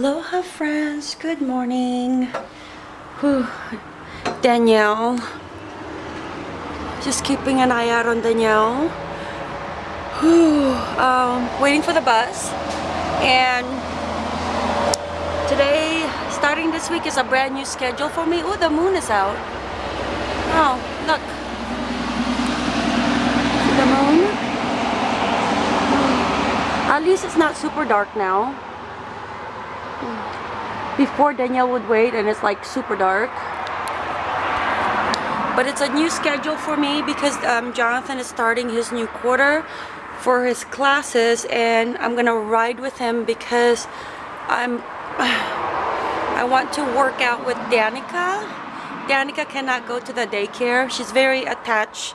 Aloha friends, good morning. Whew. Danielle. Just keeping an eye out on Danielle. Whew. Um, waiting for the bus. And today, starting this week is a brand new schedule for me. Oh, the moon is out. Oh, look. See the moon? At least it's not super dark now. Before Danielle would wait and it's like super dark. But it's a new schedule for me because um, Jonathan is starting his new quarter for his classes and I'm gonna ride with him because I'm I want to work out with Danica. Danica cannot go to the daycare. She's very attached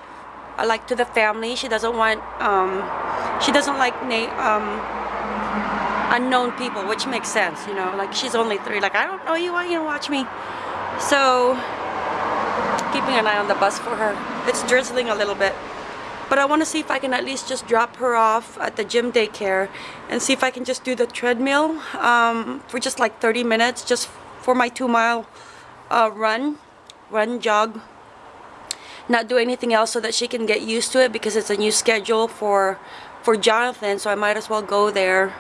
uh, like to the family. She doesn't want um, she doesn't like um, unknown people, which makes sense, you know, like she's only three, like I don't know you, why you watch me? So, keeping an eye on the bus for her. It's drizzling a little bit. But I want to see if I can at least just drop her off at the gym daycare and see if I can just do the treadmill um, for just like 30 minutes, just for my two mile uh, run, run, jog. Not do anything else so that she can get used to it because it's a new schedule for for Jonathan, so I might as well go there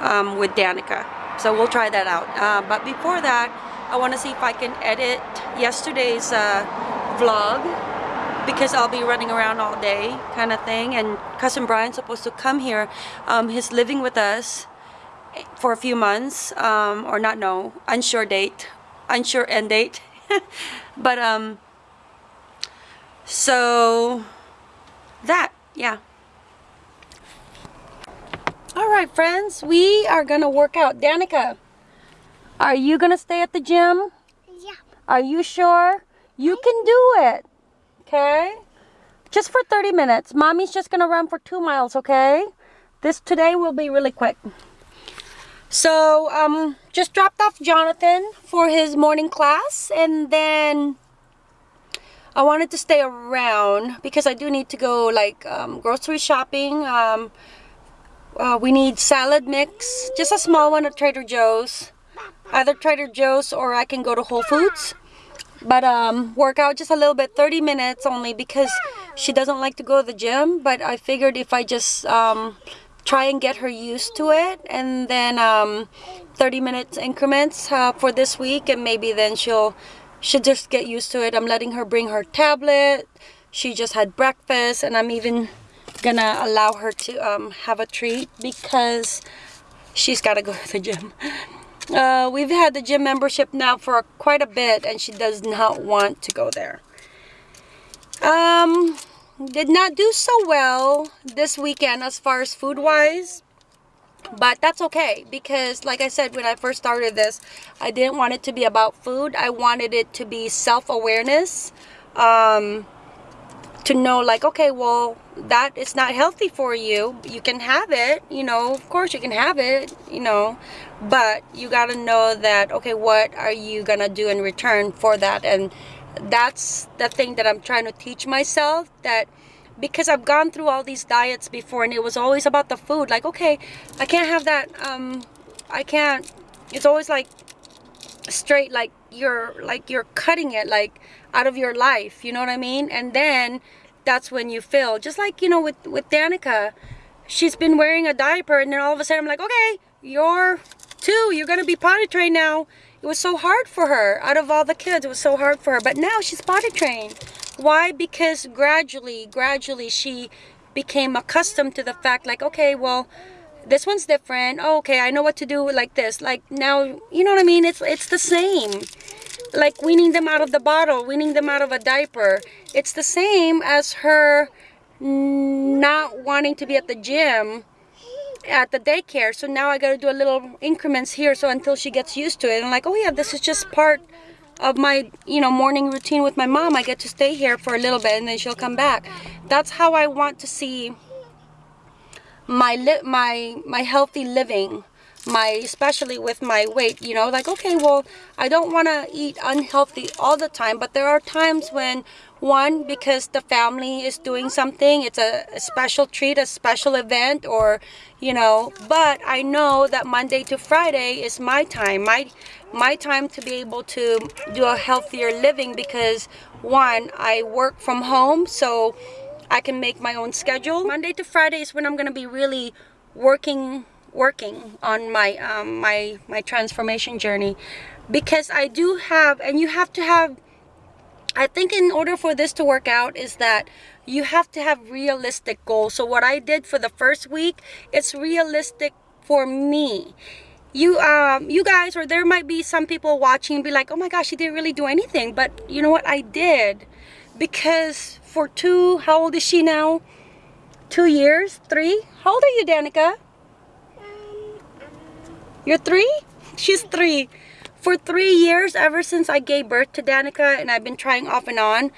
um, with Danica. So we'll try that out. Uh, but before that, I want to see if I can edit yesterday's uh, vlog because I'll be running around all day kind of thing. And cousin Brian's supposed to come here. Um, he's living with us for a few months um, or not no unsure date unsure end date but um so that yeah all right, friends, we are gonna work out. Danica, are you gonna stay at the gym? Yeah. Are you sure? You can do it, okay? Just for 30 minutes. Mommy's just gonna run for two miles, okay? This today will be really quick. So, um, just dropped off Jonathan for his morning class and then I wanted to stay around because I do need to go like um, grocery shopping. Um, uh, we need salad mix, just a small one at Trader Joe's. Either Trader Joe's or I can go to Whole Foods. But um, work out just a little bit, 30 minutes only because she doesn't like to go to the gym. But I figured if I just um, try and get her used to it and then um, 30 minutes increments uh, for this week and maybe then she'll she'll just get used to it. I'm letting her bring her tablet. She just had breakfast and I'm even gonna allow her to um, have a treat because she's got to go to the gym. Uh, we've had the gym membership now for quite a bit and she does not want to go there. Um, did not do so well this weekend as far as food wise but that's okay because like i said when i first started this i didn't want it to be about food i wanted it to be self-awareness um, to know like okay well that is not healthy for you. You can have it you know of course you can have it you know but you got to know that okay what are you gonna do in return for that? And that's the thing that i'm trying to teach myself that because i've gone through all these diets before and it was always about the food like okay i can't have that um i can't it's always like straight like you're like you're cutting it like out of your life you know what i mean? And then that's when you feel just like you know with with danica she's been wearing a diaper and then all of a sudden i'm like okay you're two you're gonna be potty trained now. It was so hard for her out of all the kids it was so hard for her but now she's potty trained. Why? Because gradually gradually she became accustomed to the fact like okay well this one's different. Oh, okay i know what to do like this. Like now you know what i mean? It's it's the same like weaning them out of the bottle weaning them out of a diaper. It's the same as her not wanting to be at the gym at the daycare. So now i got to do a little increments here so until she gets used to it. And like oh yeah this is just part of my you know morning routine with my mom. I get to stay here for a little bit and then she'll come back. That's how i want to see my li my my healthy living my especially with my weight you know like okay well i don't want to eat unhealthy all the time but there are times when One, because the family is doing something. It's a, a special treat, a special event, or, you know, but I know that Monday to Friday is my time. My, my time to be able to do a healthier living because one, I work from home, so I can make my own schedule. Monday to Friday is when I'm gonna be really working working on my um, my my transformation journey because I do have and you have to have I think in order for this to work out is that you have to have realistic goals. So what I did for the first week, it's realistic for me. You um you guys or there might be some people watching be like, "Oh my gosh, she didn't really do anything." But you know what? I did. Because for two, how old is she now? 2 years? 3? How old are you, Danica? You're 3? She's 3 for three years, ever since I gave birth to Danica, and I've been trying off and on,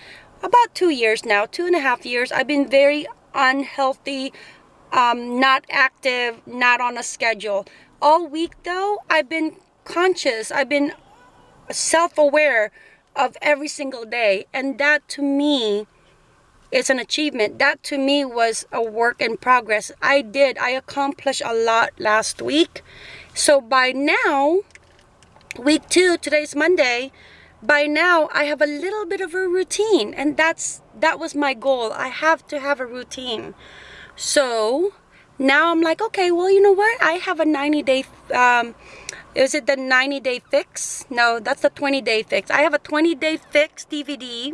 about two years now, two and a half years, I've been very unhealthy, um, not active, not on a schedule. All week though, I've been conscious, I've been self-aware of every single day, and that to me is an achievement. That to me was a work in progress. I did, I accomplished a lot last week. So by now, week two today's monday by now i have a little bit of a routine and that's that was my goal. I have to have a routine. So now i'm like okay well you know what? I have a 90 day um is it the 90 day fix? No that's the 20 day fix. I have a 20 day fix dvd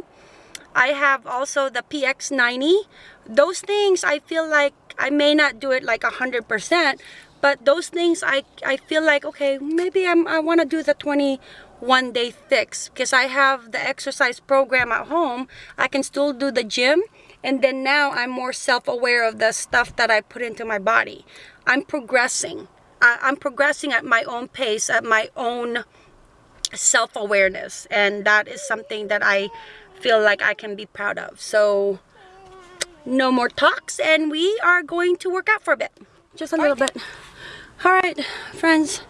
i have also the px90 those things i feel like i may not do it like a hundred percent but those things I, I feel like okay maybe I'm, I want to do the 21 day fix because I have the exercise program at home. I can still do the gym and then now I'm more self-aware of the stuff that I put into my body. I'm progressing. I, I'm progressing at my own pace at my own self-awareness and that is something that I feel like I can be proud of. So no more talks and we are going to work out for a bit. Just a little bit all right friends.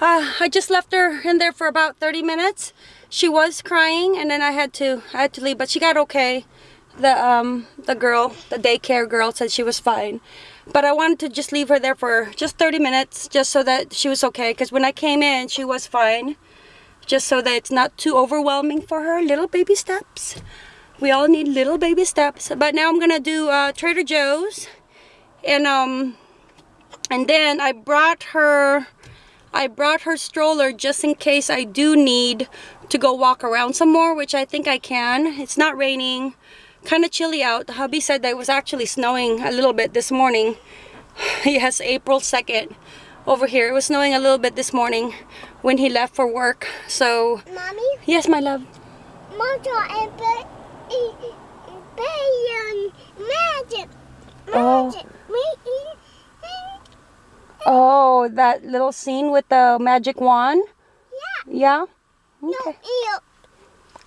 Uh, I just left her in there for about 30 minutes. She was crying and then I had to I had to leave but she got okay. The um the girl the daycare girl said she was fine. But I wanted to just leave her there for just 30 minutes just so that she was okay because when I came in she was fine. Just so that it's not too overwhelming for her. Little baby steps. We all need little baby steps. But now I'm gonna do uh, Trader Joe's. And um and then I brought her I brought her stroller just in case I do need to go walk around some more which I think I can it's not raining kind of chilly out the hubby said that it was actually snowing a little bit this morning yes April 2nd over here it was snowing a little bit this morning when he left for work so Mommy? yes my love magic. Oh. Oh, that little scene with the magic wand? Yeah. Yeah? No, Okay. ew.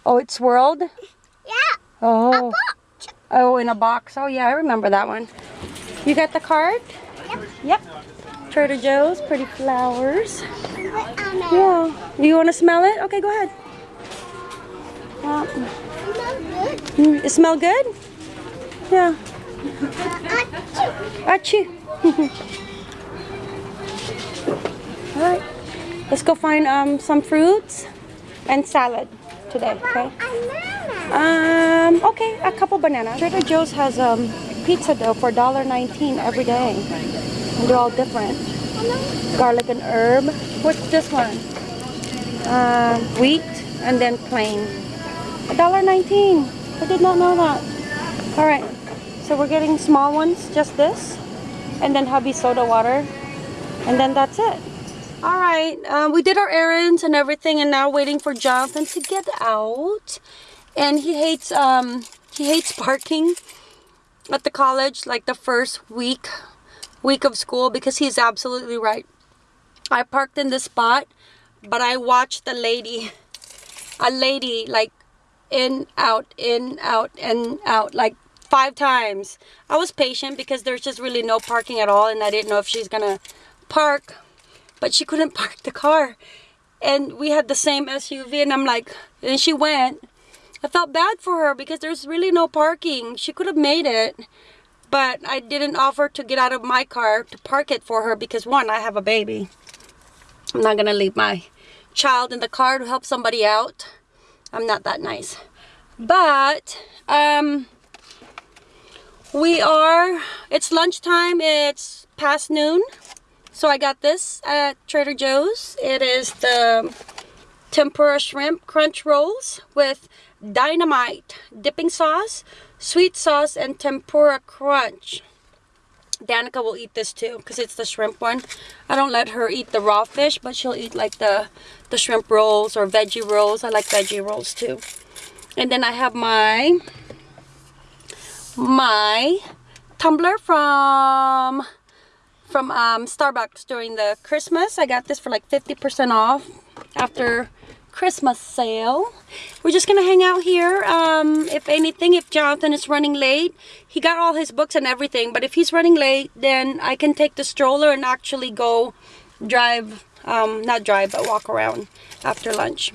Oh, it swirled? Yeah. Oh. Oh, in a box. Oh, yeah, I remember that one. You got the card? Yep. Yep. Trader Joe's, pretty flowers. But I'm a Yeah. You want to smell it? Okay, go ahead. Yeah. not good. Mm, It smell good? Yeah. Uh, Achoo. All right. Let's go find um, some fruits and salad today, okay? Um, okay, a couple bananas. Trader Joe's has um, pizza dough for $1.19 every day. And they're all different. Garlic and herb. What's this one? Um, wheat and then plain. $1.19. I did not know that. All right, so we're getting small ones, just this. And then hubby soda water. And then that's it. All right, um, we did our errands and everything, and now waiting for Jonathan to get out. And he hates um, he hates parking at the college, like the first week week of school, because he's absolutely right. I parked in this spot, but I watched the lady, a lady like in out in out and out like five times. I was patient because there's just really no parking at all, and I didn't know if she's gonna park but she couldn't park the car and we had the same SUV and I'm like and she went I felt bad for her because there's really no parking. She could have made it, but I didn't offer to get out of my car to park it for her because one, I have a baby. I'm not gonna leave my child in the car to help somebody out. I'm not that nice. But um we are it's lunchtime, it's past noon. So I got this at Trader Joe's. It is the tempura shrimp crunch rolls with dynamite dipping sauce, sweet sauce, and tempura crunch. Danica will eat this too because it's the shrimp one. I don't let her eat the raw fish, but she'll eat like the, the shrimp rolls or veggie rolls. I like veggie rolls too. And then I have my my tumbler from from um, Starbucks during the Christmas. I got this for like 50% off after Christmas sale. We're just gonna hang out here. Um, if anything, if Jonathan is running late, he got all his books and everything, but if he's running late, then I can take the stroller and actually go drive, um, not drive, but walk around after lunch.